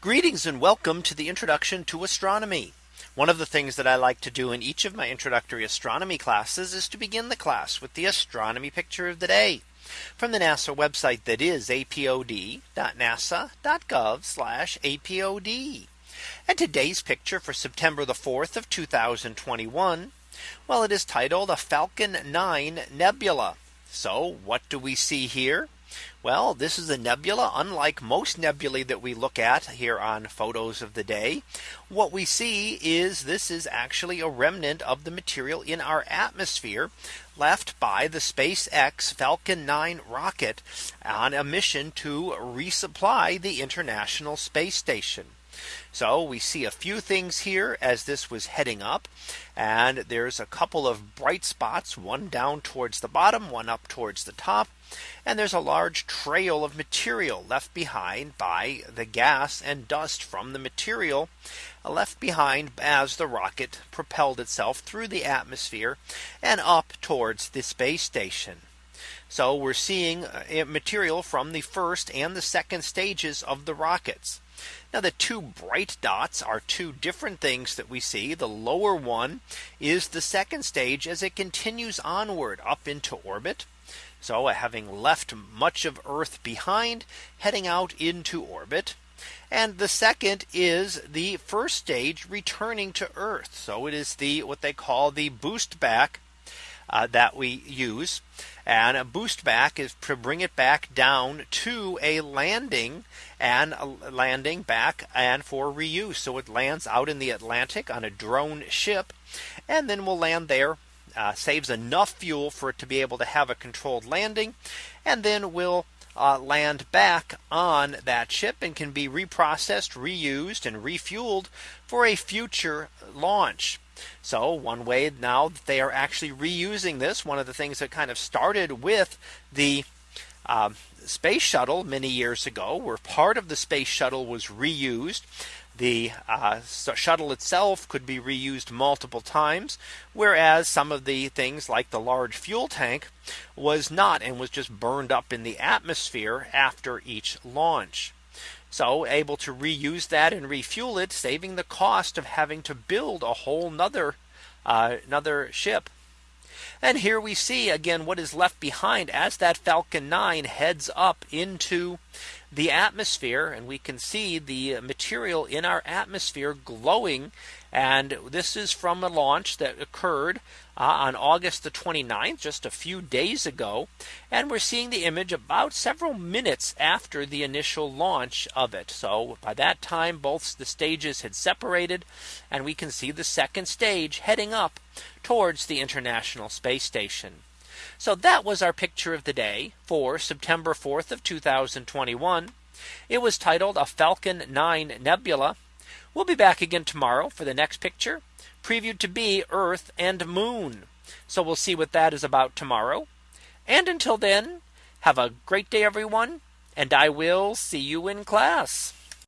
Greetings and welcome to the introduction to astronomy. One of the things that I like to do in each of my introductory astronomy classes is to begin the class with the astronomy picture of the day from the NASA website that is apod.nasa.gov apod. And today's picture for September the 4th of 2021. Well, it is titled a Falcon 9 Nebula. So what do we see here? Well, this is a nebula unlike most nebulae that we look at here on photos of the day. What we see is this is actually a remnant of the material in our atmosphere left by the SpaceX Falcon 9 rocket on a mission to resupply the International Space Station. So we see a few things here as this was heading up. And there's a couple of bright spots, one down towards the bottom, one up towards the top. And there's a large trail of material left behind by the gas and dust from the material left behind as the rocket propelled itself through the atmosphere and up towards the space station. So we're seeing uh, material from the first and the second stages of the rockets. Now the two bright dots are two different things that we see. The lower one is the second stage as it continues onward up into orbit. So having left much of Earth behind heading out into orbit. And the second is the first stage returning to Earth. So it is the what they call the boost back uh, that we use. And a boost back is to bring it back down to a landing and landing back and for reuse. So it lands out in the Atlantic on a drone ship and then will land there. Uh, saves enough fuel for it to be able to have a controlled landing and then will uh, land back on that ship and can be reprocessed, reused and refueled for a future launch. So one way now that they are actually reusing this one of the things that kind of started with the uh, space shuttle many years ago where part of the space shuttle was reused. The uh, shuttle itself could be reused multiple times, whereas some of the things like the large fuel tank was not and was just burned up in the atmosphere after each launch. So able to reuse that and refuel it, saving the cost of having to build a whole nother uh, another ship. And here we see again what is left behind as that Falcon 9 heads up into the atmosphere and we can see the material in our atmosphere glowing and this is from a launch that occurred uh, on August the 29th, just a few days ago. And we're seeing the image about several minutes after the initial launch of it. So by that time, both the stages had separated and we can see the second stage heading up towards the International Space Station. So that was our picture of the day for September 4th of 2021. It was titled a Falcon 9 Nebula. We'll be back again tomorrow for the next picture previewed to be Earth and Moon. So we'll see what that is about tomorrow. And until then, have a great day, everyone. And I will see you in class.